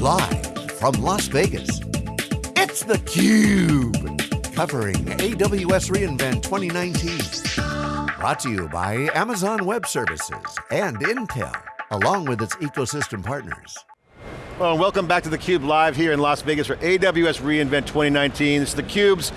Live from Las Vegas, it's theCUBE. Covering AWS reInvent 2019. Brought to you by Amazon Web Services and Intel, along with its ecosystem partners. Well, welcome back to theCUBE live here in Las Vegas for AWS reInvent 2019. It's theCUBE's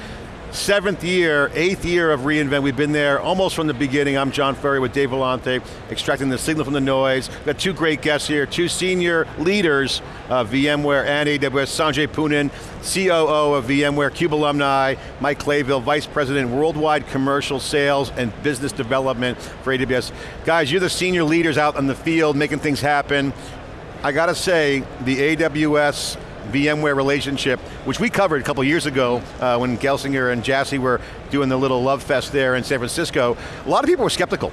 seventh year, eighth year of reInvent. We've been there almost from the beginning. I'm John Furrier with Dave Vellante, extracting the signal from the noise. We've got two great guests here, two senior leaders of VMware and AWS, Sanjay Poonen, COO of VMware, CUBE alumni, Mike Clayville, Vice President, Worldwide Commercial Sales and Business Development for AWS. Guys, you're the senior leaders out in the field, making things happen. I got to say, the AWS VMware relationship, which we covered a couple years ago uh, when Gelsinger and Jassy were doing the little love fest there in San Francisco, a lot of people were skeptical.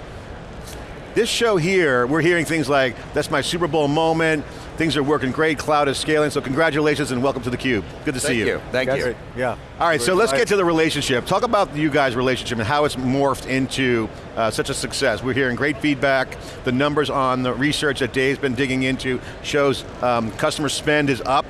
This show here, we're hearing things like, that's my Super Bowl moment, things are working great, cloud is scaling, so congratulations and welcome to theCUBE. Good to Thank see you. you. Thank you. Yeah. All right, so let's get to the relationship. Talk about you guys' relationship and how it's morphed into uh, such a success. We're hearing great feedback. The numbers on the research that Dave's been digging into shows um, customer spend is up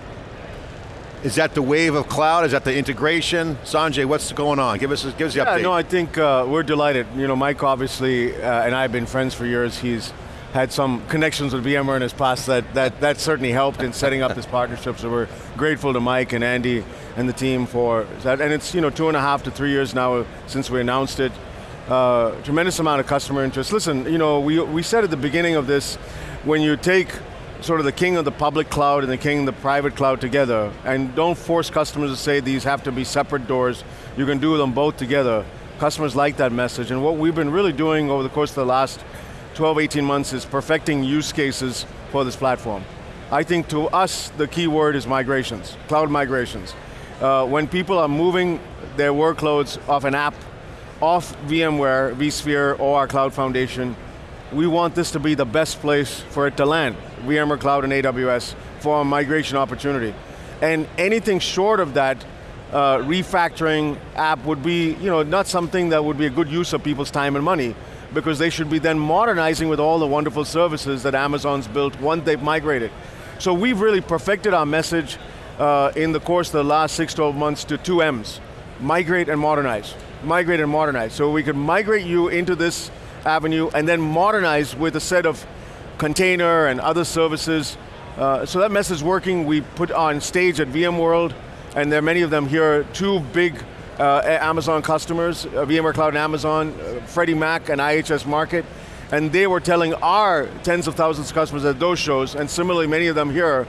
is that the wave of cloud? Is that the integration? Sanjay, what's going on? Give us, give us the yeah, update. no, I think uh, we're delighted. You know, Mike obviously, uh, and I have been friends for years. He's had some connections with VMware in his past that, that, that certainly helped in setting up this partnership, so we're grateful to Mike and Andy and the team for that. And it's you know two and a half to three years now since we announced it. Uh, tremendous amount of customer interest. Listen, you know, we, we said at the beginning of this, when you take sort of the king of the public cloud and the king of the private cloud together, and don't force customers to say these have to be separate doors, you can do them both together. Customers like that message, and what we've been really doing over the course of the last 12, 18 months is perfecting use cases for this platform. I think to us, the key word is migrations, cloud migrations. Uh, when people are moving their workloads off an app, off VMware, vSphere, or our Cloud Foundation, we want this to be the best place for it to land, VMware Cloud and AWS, for a migration opportunity. And anything short of that, uh, refactoring app would be you know, not something that would be a good use of people's time and money, because they should be then modernizing with all the wonderful services that Amazon's built once they've migrated. So we've really perfected our message uh, in the course of the last six, 12 months to two M's, migrate and modernize. Migrate and modernize. So we could migrate you into this avenue and then modernize with a set of container and other services. Uh, so that message is working. We put on stage at VMworld, and there are many of them here, two big uh, Amazon customers, uh, VMware Cloud and Amazon, uh, Freddie Mac and IHS Markit, and they were telling our tens of thousands of customers at those shows, and similarly many of them here,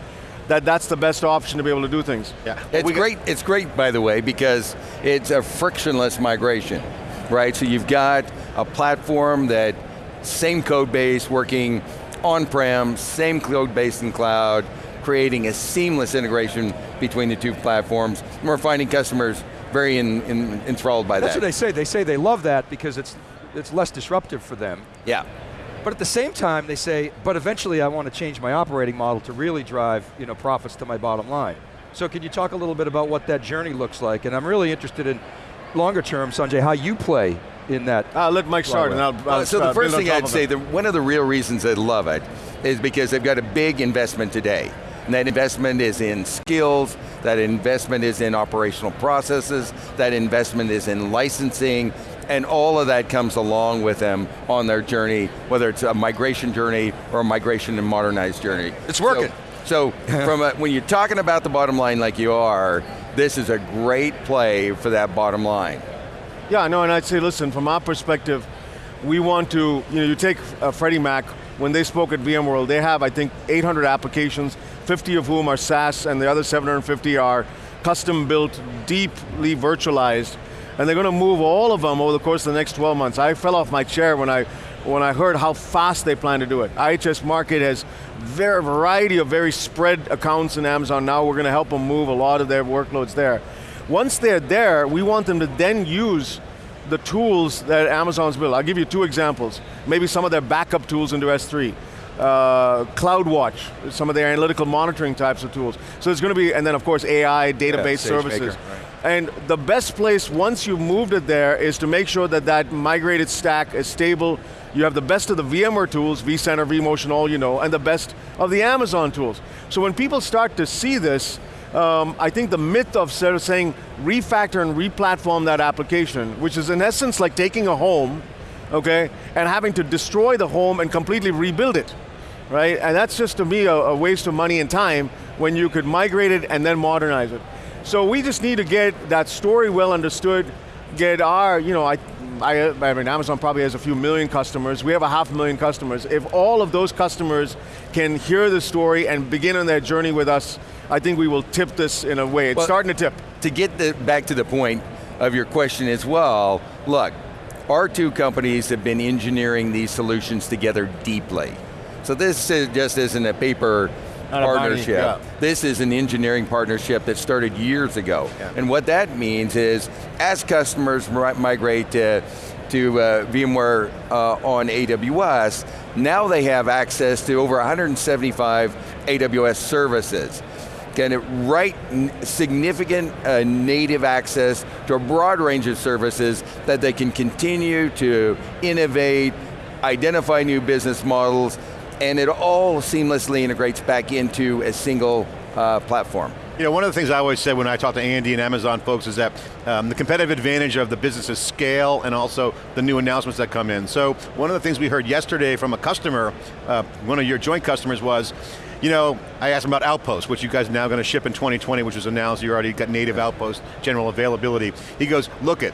that that's the best option to be able to do things. Yeah. It's great, it's great by the way, because it's a frictionless migration, right? So you've got a platform that, same code base working on-prem, same code base in cloud, creating a seamless integration between the two platforms. And we're finding customers very in, in, enthralled by That's that. That's what they say. They say they love that because it's, it's less disruptive for them. Yeah. But at the same time, they say, but eventually I want to change my operating model to really drive you know, profits to my bottom line. So can you talk a little bit about what that journey looks like? And I'm really interested in, longer term, Sanjay, how you play in that. I'll let Mike start and I'll, I'll Uh, so the first thing I'd say, it. that one of the real reasons I love it is because they've got a big investment today. And that investment is in skills, that investment is in operational processes, that investment is in licensing, and all of that comes along with them on their journey, whether it's a migration journey or a migration and modernized journey. It's working. So, so from a, when you're talking about the bottom line like you are, this is a great play for that bottom line. Yeah, no, and I'd say, listen, from our perspective, we want to, you know, you take uh, Freddie Mac, when they spoke at VMworld, they have, I think, 800 applications, 50 of whom are SaaS, and the other 750 are custom built, deeply virtualized, and they're going to move all of them over the course of the next 12 months. I fell off my chair when I, when I heard how fast they plan to do it. IHS Markit has a variety of very spread accounts in Amazon now. We're going to help them move a lot of their workloads there. Once they're there, we want them to then use the tools that Amazon's built. I'll give you two examples. Maybe some of their backup tools into S3. Uh, CloudWatch, some of their analytical monitoring types of tools. So it's going to be, and then of course AI, database Yeah, services. SageMaker, right. And the best place, once you've moved it there, is to make sure that that migrated stack is stable. You have the best of the VMware tools, vCenter, vMotion, all you know, and the best of the Amazon tools. So when people start to see this, um, I think the myth of sort of saying refactor and replatform that application, which is in essence like taking a home, okay, and having to destroy the home and completely rebuild it, right? And that's just to me a, a waste of money and time when you could migrate it and then modernize it. So we just need to get that story well understood, get our, you know, I, I, I mean, Amazon probably has a few million customers. We have a half a million customers. If all of those customers can hear the story and begin on their journey with us, I think we will tip this in a way. It's well, starting to tip. To get the, back to the point of your question as well, look, our two companies have been engineering these solutions together deeply. So this just isn't a paper partnership. Yeah. This is an engineering partnership that started years ago. Yeah. And what that means is, as customers migrate to, to uh, VMware uh, on AWS, now they have access to over 175 AWS services. Can it write significant uh, native access to a broad range of services that they can continue to innovate, identify new business models, and it all seamlessly integrates back into a single uh, platform. You know, one of the things I always said when I talk to Andy and Amazon folks is that um, the competitive advantage of the business is scale and also the new announcements that come in. So one of the things we heard yesterday from a customer, uh, one of your joint customers was, you know, I asked him about Outpost, which you guys are now going to ship in 2020, which was announced, you already got native Outpost general availability. He goes, look it,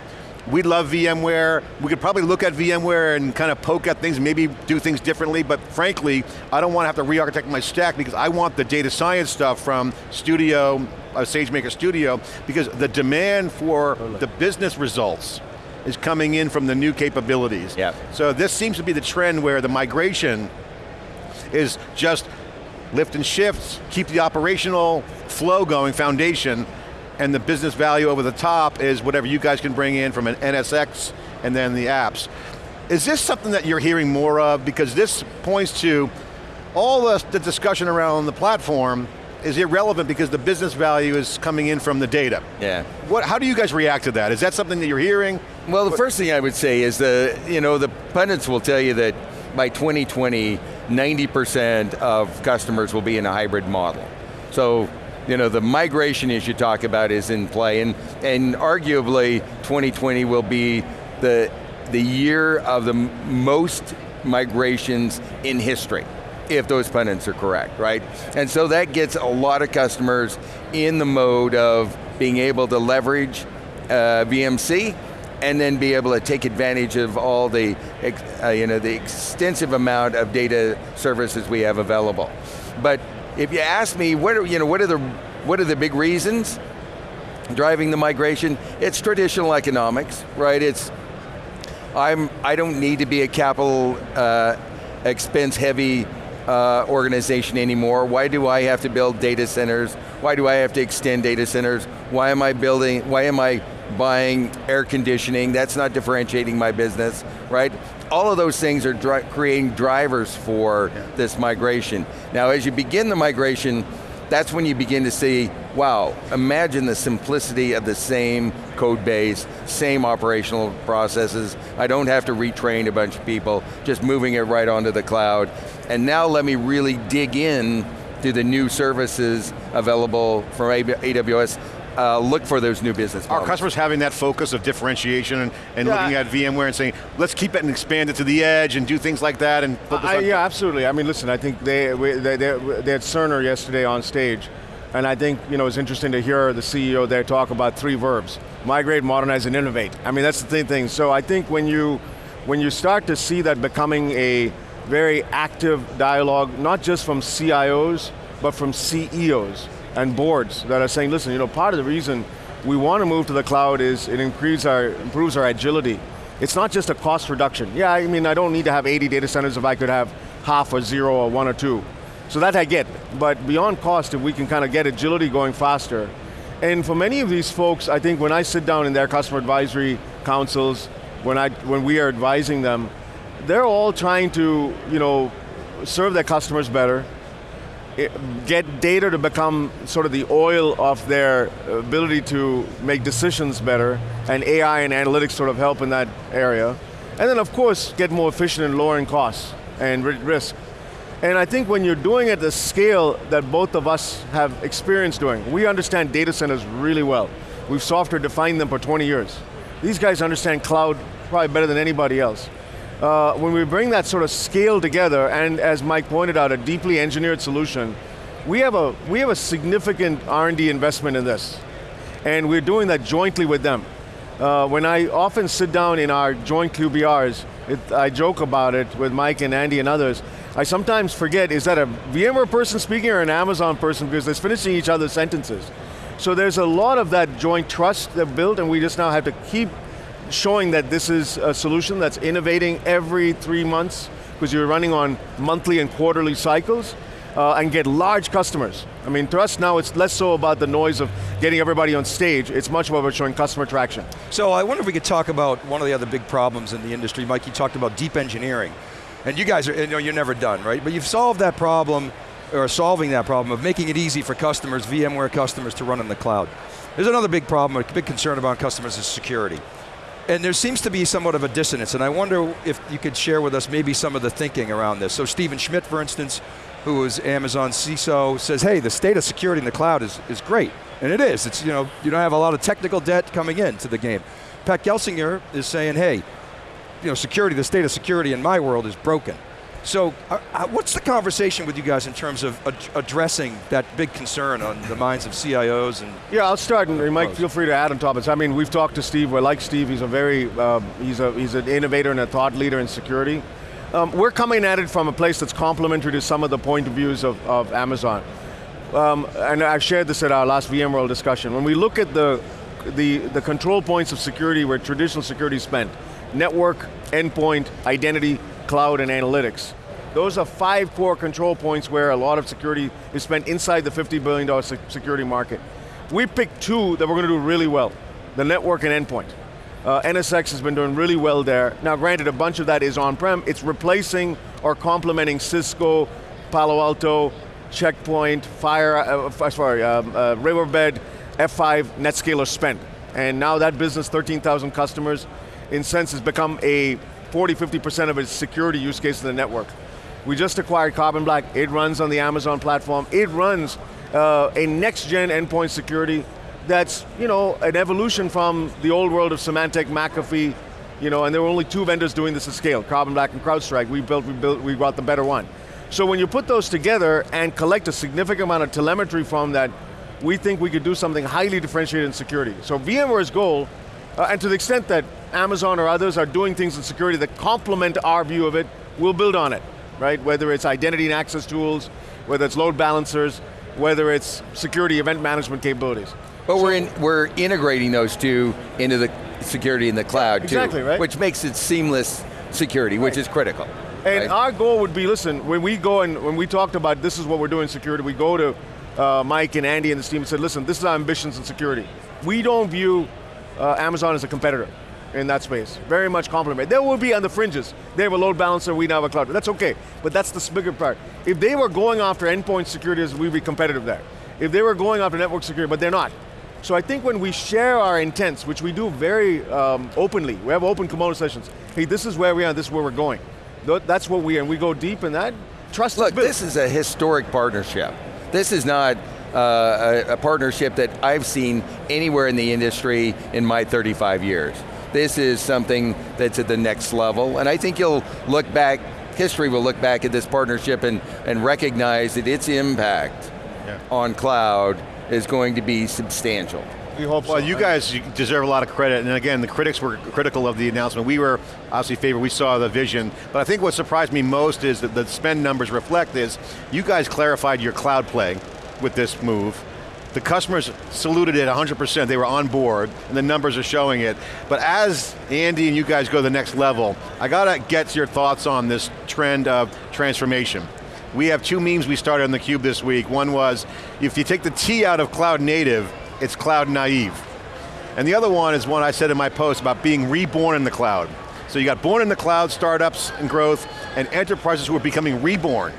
we love VMware. We could probably look at VMware and kind of poke at things, maybe do things differently, but frankly, I don't want to have to re-architect my stack because I want the data science stuff from Studio, uh, SageMaker Studio, because the demand for the business results is coming in from the new capabilities. Yeah. So this seems to be the trend where the migration is just lift and shift, keep the operational flow going, foundation, and the business value over the top is whatever you guys can bring in from an NSX and then the apps. Is this something that you're hearing more of? Because this points to all the, the discussion around the platform is irrelevant because the business value is coming in from the data. Yeah. What, how do you guys react to that? Is that something that you're hearing? Well, the what? first thing I would say is the, you know, the pundits will tell you that by 2020, 90% of customers will be in a hybrid model. So you know, the migration as you talk about is in play, and, and arguably 2020 will be the, the year of the most migrations in history, if those pundits are correct, right? And so that gets a lot of customers in the mode of being able to leverage uh, VMC, and then be able to take advantage of all the, uh, you know, the extensive amount of data services we have available. But if you ask me, what are, you know, what are the what are the big reasons driving the migration? It's traditional economics, right? It's I'm I don't need to be a capital uh, expense heavy uh, organization anymore. Why do I have to build data centers? Why do I have to extend data centers? Why am I building? Why am I buying air conditioning? That's not differentiating my business, right? all of those things are dri creating drivers for yeah. this migration. Now as you begin the migration, that's when you begin to see, wow, imagine the simplicity of the same code base, same operational processes. I don't have to retrain a bunch of people, just moving it right onto the cloud. And now let me really dig in to the new services available from AWS uh, look for those new business models. Are customers having that focus of differentiation and, and yeah. looking at VMware and saying, let's keep it and expand it to the edge and do things like that and focus I, Yeah, absolutely. I mean, listen, I think they, they, they, they had Cerner yesterday on stage, and I think you know, it's interesting to hear the CEO there talk about three verbs, migrate, modernize, and innovate. I mean, that's the thing. So I think when you, when you start to see that becoming a very active dialogue, not just from CIOs, but from CEOs, and boards that are saying, listen, you know, part of the reason we want to move to the cloud is it improves our, improves our agility. It's not just a cost reduction. Yeah, I mean, I don't need to have 80 data centers if I could have half or zero or one or two. So that I get, but beyond cost, if we can kind of get agility going faster, and for many of these folks, I think when I sit down in their customer advisory councils, when, I, when we are advising them, they're all trying to you know, serve their customers better, Eh, get data to become sort of the oil of their ability to make decisions better, and AI and analytics sort of help in that area. And then of course, get more efficient in lowering costs and risk. And I think when you're doing it at the scale that both of us have experience doing, we understand data centers really well. We've software defined them for 20 years. These guys understand cloud probably better than anybody else. Uh, when we bring that sort of scale together, and as Mike pointed out, a deeply engineered solution, we have a, we have a significant R&D investment in this. And we're doing that jointly with them. Uh, when I often sit down in our joint QBRs, it, I joke about it with Mike and Andy and others, I sometimes forget, is that a VMware person speaking or an Amazon person because they're finishing each other's sentences. So there's a lot of that joint trust that built and we just now have to keep showing that this is a solution that's innovating every three months because you're running on monthly and quarterly cycles uh, and get large customers. I mean, to us now it's less so about the noise of getting everybody on stage, it's much more about showing customer traction. So I wonder if we could talk about one of the other big problems in the industry. Mike, you talked about deep engineering. And you guys are, you know, you're never done, right? But you've solved that problem, or solving that problem of making it easy for customers, VMware customers to run in the cloud. There's another big problem, a big concern about customers is security. And there seems to be somewhat of a dissonance, and I wonder if you could share with us maybe some of the thinking around this. So Stephen Schmidt, for instance, who is Amazon CISO, says, hey, the state of security in the cloud is, is great. And it is, it's, you know, you don't have a lot of technical debt coming into the game. Pat Gelsinger is saying, hey, you know, security, the state of security in my world is broken. So uh, uh, what's the conversation with you guys in terms of ad- addressing that big concern on the minds of CIOs and Yeah, I'll start, and Mike, feel free to add on top of this. I mean, we've talked to Steve. We like Steve. He's a very, um, he's a he's an innovator and a thought leader in security. Um, we're coming at it from a place that's complementary to some of the point of views of, of Amazon. Um, and I've shared this at our last VMworld discussion. When we look at the, the, the control points of security where traditional security is spent, network, endpoint, identity, cloud, and analytics. Those are five core control points where a lot of security is spent inside the $50 billion security market. We picked two that we're going to do really well, the network and endpoint. Uh, NSX has been doing really well there. Now granted, a bunch of that is on-prem. It's replacing or complementing Cisco, Palo Alto, Checkpoint, Fire, uh, sorry, um, uh, Riverbed, F5, Netscaler spend. And now that business, 13,000 customers, NSX has become a 40, 50% of its security use case in the network. We just acquired Carbon Black. It runs on the Amazon platform. It runs uh, a next-gen endpoint security that's, you know, an evolution from the old world of Symantec, McAfee, you know, and there were only two vendors doing this at scale, Carbon Black and CrowdStrike. We built, we built, we brought the better one. So when you put those together and collect a significant amount of telemetry from that, we think we could do something highly differentiated in security. So VMware's goal, uh, and to the extent that Amazon or others are doing things in security that complement our view of it, we'll build on it, right? Whether it's identity and access tools, whether it's load balancers, whether it's security event management capabilities. But we're, in, we're integrating those two into the security in the cloud Exactly, too, right. which makes it seamless security, which is critical. And right? our goal would be, listen, when we go and when we talked about this is what we're doing in security, we go to uh, Mike and Andy and the team and said, listen, this is our ambitions in security. We don't view uh, Amazon as a competitor in that space. Very much complement. They will be on the fringes. They have a load balancer, we now have a cloud. That's okay, but that's the bigger part. If they were going after endpoint security, we'd be competitive there. If they were going after network security, but they're not. So I think when we share our intents, which we do very um, openly, we have open kimono sessions. Hey, this is where we are, this is where we're going. That's what we are, and we go deep in that. Trust Look, this is a historic partnership. This is not uh, a, a partnership that I've seen anywhere in the industry in my 35 years. This is something that's at the next level, and I think you'll look back, history will look back at this partnership and, and recognize that its impact Yeah. on cloud is going to be substantial. we hope Well, you guys you deserve a lot of credit, and again, the critics were critical of the announcement. We were obviously favored, we saw the vision, but I think what surprised me most is that the spend numbers reflect is, you guys clarified your cloud play with this move. The customers saluted it 100%, they were on board, and the numbers are showing it. But as Andy and you guys go to the next level, I got to get your thoughts on this trend of transformation. We have two memes we started on theCUBE this week. One was, if you take the T out of cloud native, it's cloud naive. And the other one is one I said in my post about being reborn in the cloud. So you got born in the cloud, startups and growth, and enterprises who are becoming reborn.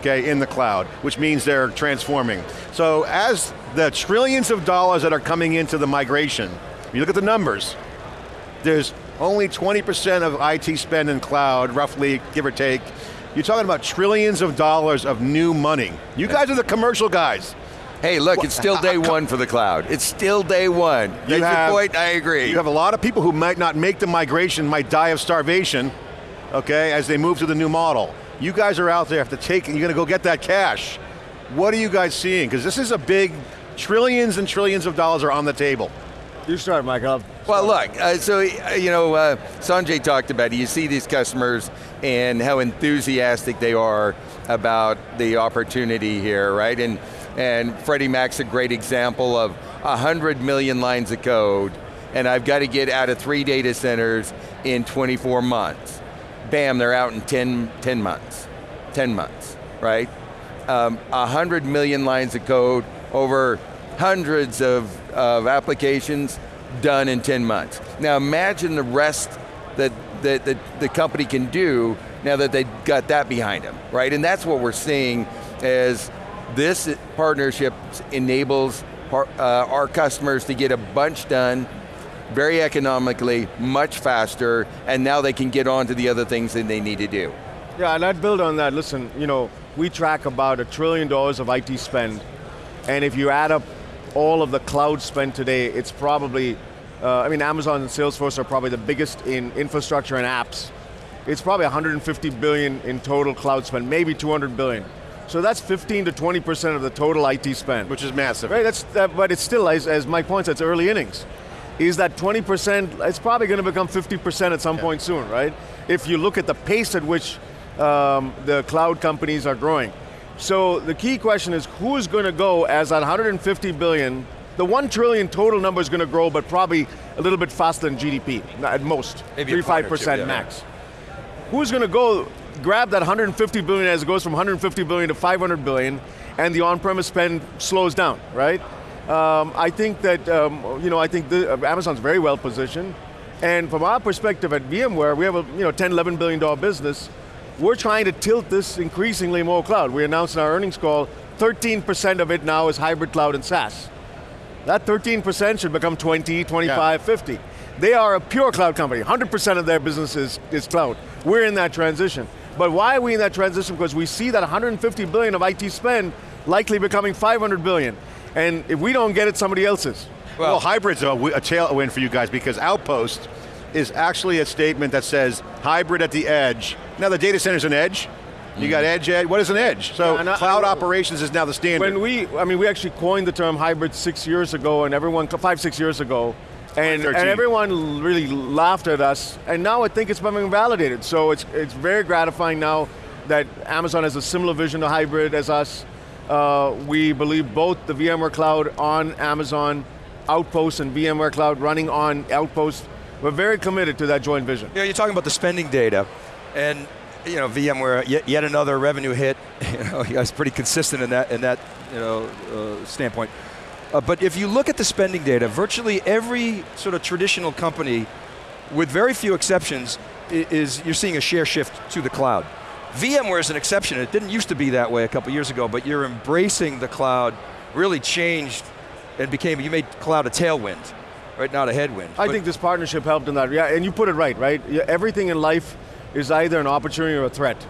Okay, in the cloud, which means they're transforming. So as the trillions of dollars that are coming into the migration, you look at the numbers, there's only 20% of IT spend in cloud, roughly, give or take. You're talking about trillions of dollars of new money. You guys are the commercial guys. Hey, look, it's still day one for the cloud. It's still day one. You That's have- your point, I agree. You have a lot of people who might not make the migration, might die of starvation, okay, as they move to the new model. You guys are out there, have to take, you're going to go get that cash. What are you guys seeing? Because this is a big, trillions and trillions of dollars are on the table. You start, Mike. I'll Well, look, uh, so, uh, you know, uh, Sanjay talked about it. You see these customers and how enthusiastic they are about the opportunity here, right? And, and Freddie Mac's a great example of 100 million lines of code, and I've got to get out of three data centers in 24 months. Bam, they're out in 10, 10 months, 10 months, right? Um, 100 million lines of code over hundreds of, of applications done in 10 months. Now imagine the rest that, that, that the company can do now that they've got that behind them, right? And that's what we're seeing as this partnership enables uh, our customers to get a bunch done very economically, much faster, and now they can get on to the other things that they need to do. Yeah, and I'd build on that. Listen, you know, we track about a trillion dollars of IT spend, and if you add up all of the cloud spend today, it's probably, uh, I mean, Amazon and Salesforce are probably the biggest in infrastructure and apps. It's probably 150 billion in total cloud spend, maybe 200 billion. So that's 15 to 20% of the total IT spend. Which is massive. Right, that's, that, but it's still, as, as Mike points, it's early innings. Is that 20%, it's probably going to become 50% at some point soon, right? If you look at the pace at which um, the cloud companies are growing. So the key question is who's going to go as that 150 billion, the 1 trillion total number is going to grow, but probably a little bit faster than GDP, at most, Maybe 3 5% yeah. max. Who's going to go grab that 150 billion as it goes from 150 billion to 500 billion, and the on-premise spend slows down, right? Um, I think that um, you know I think the, uh, Amazon's very well positioned, and from our perspective at VMware, we have a you know 10, 11 billion dollar business. We're trying to tilt this increasingly more cloud. We announced in our earnings call, 13% of it now is hybrid cloud and SaaS. That 13% should become 20, 25, 50. They are a pure cloud company. 100% of their business is, is cloud. We're in that transition. But why are we in that transition? Because we see that 150 billion of IT spend likely becoming 500 billion. And if we don't get it, somebody else is. Well, hybrid's a, a tailwind for you guys because Outpost is actually a statement that says hybrid at the edge. Now the data center's an edge. You got mm. edge, edge. What is an edge? So Yeah, I- cloud I- operations is now the standard. When we, I mean, we actually coined the term hybrid six years ago, and everyone, five, six years ago, and, and everyone really laughed at us, and now I think it's becoming validated. So it's, it's very gratifying now that Amazon has a similar vision to hybrid as us. Uh, we believe both the VMware Cloud on Amazon, Outpost and VMware Cloud running on Outpost. We're very committed to that joint vision. Yeah, you're talking about the spending data, and you know, VMware yet, yet another revenue hit. You know, you guys pretty consistent in that in that you know uh, standpoint. Uh, but if you look at the spending data, virtually every sort of traditional company, with very few exceptions, i- is you're seeing a share shift to the cloud. VMware is an exception. It didn't used to be that way a couple years ago, but you're embracing the cloud. Really changed and became. You made cloud a tailwind, right? Not a headwind. I But- think this partnership helped in that. Yeah, and you put it right, right? Everything in life is either an opportunity or a threat.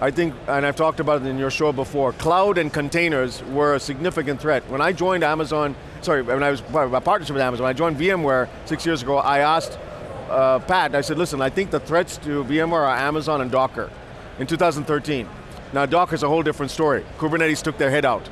I think, and I've talked about it in your show before, cloud and containers were a significant threat. When I joined Amazon, sorry, when I was a partnership with Amazon, when I joined VMware six years ago, I asked uh, Pat, I said, listen, I think the threats to VMware are Amazon and Docker in 2013. Now Docker's a whole different story. Kubernetes took their head out.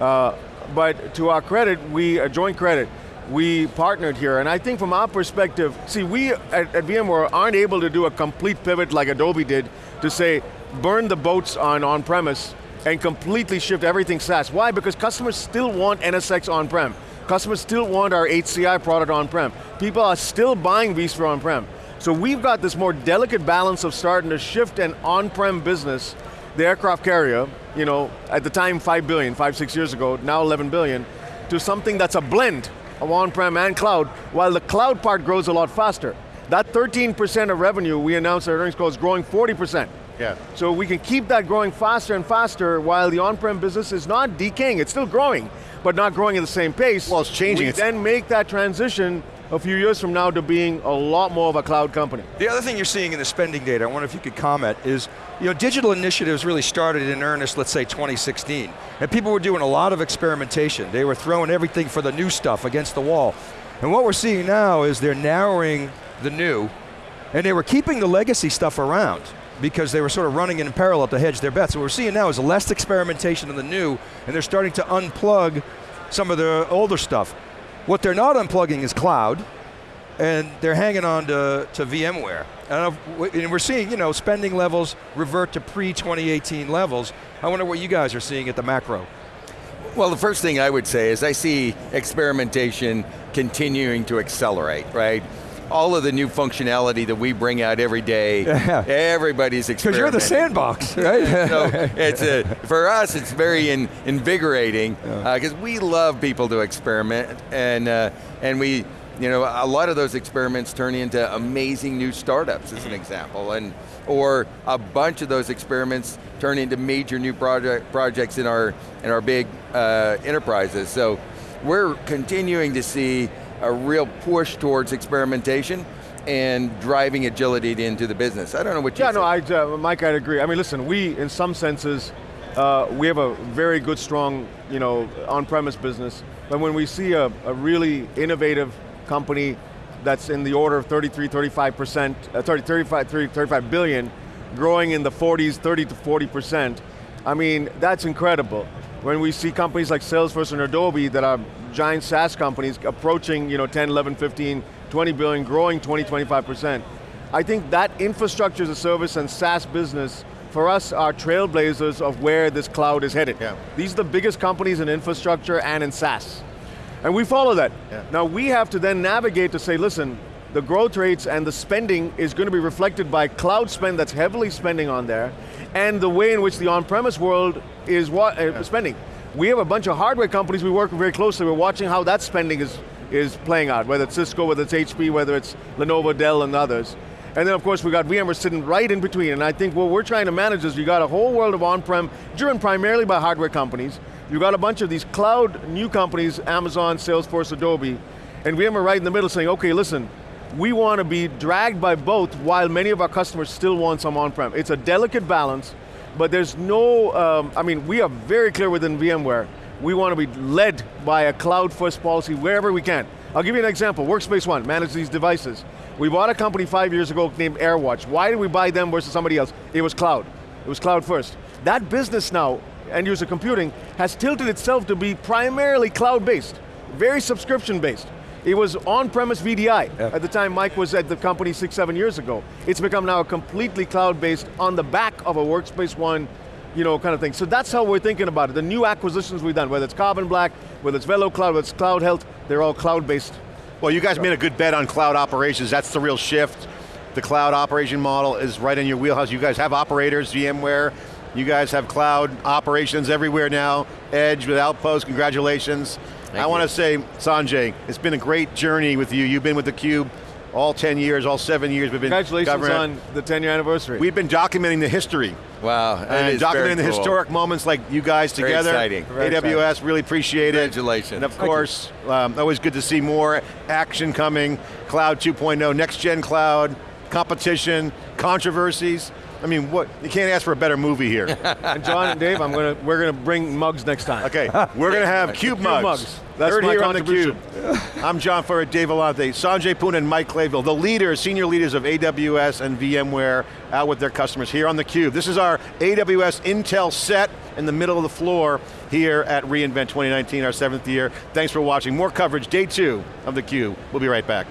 Uh, but to our credit, we, a joint credit, we partnered here, and I think from our perspective, see, we at, at VMware aren't able to do a complete pivot like Adobe did to say, burn the boats on on-premise and completely shift everything SaaS. Why? Because customers still want NSX on-prem. Customers still want our HCI product on-prem. People are still buying vSphere on-prem. So we've got this more delicate balance of starting to shift an on-prem business, the aircraft carrier, you know, at the time 5 billion, five, six years ago, now 11 billion, to something that's a blend of on-prem and cloud, while the cloud part grows a lot faster. That 13% of revenue we announced at earnings call is growing 40%. Yeah. So we can keep that growing faster and faster while the on-prem business is not decaying, it's still growing, but not growing at the same pace. Well, it's changing. We It's- then make that transition a few years from now to being a lot more of a cloud company. The other thing you're seeing in the spending data, I wonder if you could comment, is you know, digital initiatives really started in earnest, let's say 2016. And people were doing a lot of experimentation. They were throwing everything for the new stuff against the wall. And what we're seeing now is they're narrowing the new, and they were keeping the legacy stuff around because they were sort of running in parallel to hedge their bets. So what we're seeing now is less experimentation in the new, and they're starting to unplug some of the older stuff. What they're not unplugging is cloud, and they're hanging on to, to VMware. And and we're seeing, you know, spending levels revert to pre-2018 levels. I wonder what you guys are seeing at the macro. Well, the first thing I would say is I see experimentation continuing to accelerate, right? All of the new functionality that we bring out every day, Yeah. everybody's Because you're the sandbox, right? so it's a, for us, it's very in, invigorating because we love people to experiment, and uh, and we, you know, a lot of those experiments turn into amazing new startups, as an example, and or a bunch of those experiments turn into major new project projects in our in our big uh, enterprises. So we're continuing to see a real push towards experimentation and driving agility into the business. I don't know what you Yeah, no, I, uh, Mike, I'd agree. I mean, listen, we, in some senses, uh, we have a very good, strong, you know, on-premise business. But when we see a, a really innovative company that's in the order of 33, 35%, uh, 30, 35, 30, 35 billion, growing in the 40s, 30 to 40%, I mean, that's incredible. When we see companies like Salesforce and Adobe that are giant SaaS companies approaching, you know, 10, 11, 15, 20 billion, growing 20, 25%. I think that infrastructure as a service and SaaS business for us are trailblazers of where this cloud is headed. Yeah. These are the biggest companies in infrastructure and in SaaS. And we follow that. Yeah. Now we have to then navigate to say, listen, the growth rates and the spending is going to be reflected by cloud spend that's heavily spending on there, and the way in which the on-premise world is uh, spending. We have a bunch of hardware companies we work with very closely. We're watching how that spending is, is playing out, whether it's Cisco, whether it's HP, whether it's Lenovo, Dell, and others. And then of course we got VMware sitting right in between, and I think what we're trying to manage is you got a whole world of on-prem, driven primarily by hardware companies. You got a bunch of these cloud new companies, Amazon, Salesforce, Adobe, and VMware right in the middle saying, okay, listen, we want to be dragged by both while many of our customers still want some on-prem. It's a delicate balance, but there's no, um, I mean, we are very clear within VMware, we want to be led by a cloud first policy wherever we can. I'll give you an example, Workspace ONE, manage these devices. We bought a company five years ago named AirWatch. Why did we buy them versus somebody else? It was cloud, it was cloud first. That business now, end user computing, has tilted itself to be primarily cloud-based, very subscription-based. It was on-premise VDI Yeah. at the time Mike was at the company six, seven years ago. It's become now a completely cloud-based on the back of a Workspace ONE you know, kind of thing. So that's how we're thinking about it. The new acquisitions we've done, whether it's Carbon Black, whether it's Velo Cloud, whether it's Cloud Health, they're all cloud-based. Well, you guys made a good bet on cloud operations. That's the real shift. The cloud operation model is right in your wheelhouse. You guys have operators, VMware. You guys have cloud operations everywhere now. Edge with Outpost, congratulations. I you. want to say, Sanjay, it's been a great journey with you. You've been with theCUBE all 10 years, all seven years. We've been Congratulations covering on the 10 year anniversary. We've been documenting the history Wow, and documenting the cool. historic moments like you guys Very together. exciting. Very AWS, really appreciate it. Congratulations. And of Thank course, um, always good to see more action coming. Cloud 2.0, next gen cloud, competition, controversies. I mean, what, you can't ask for a better movie here. and John and Dave, I'm gonna, we're going to bring mugs next time. Okay, we're going to have Cube mugs. mugs. That's Heard my here on the cube. I'm John Furrier, Dave Vellante, Sanjay Poon and Mike Clayville, the leaders, senior leaders of AWS and VMware out with their customers here on theCUBE. This is our AWS Intel set in the middle of the floor here at reInvent 2019, our seventh year. Thanks for watching. More coverage, day two of theCUBE. We'll be right back.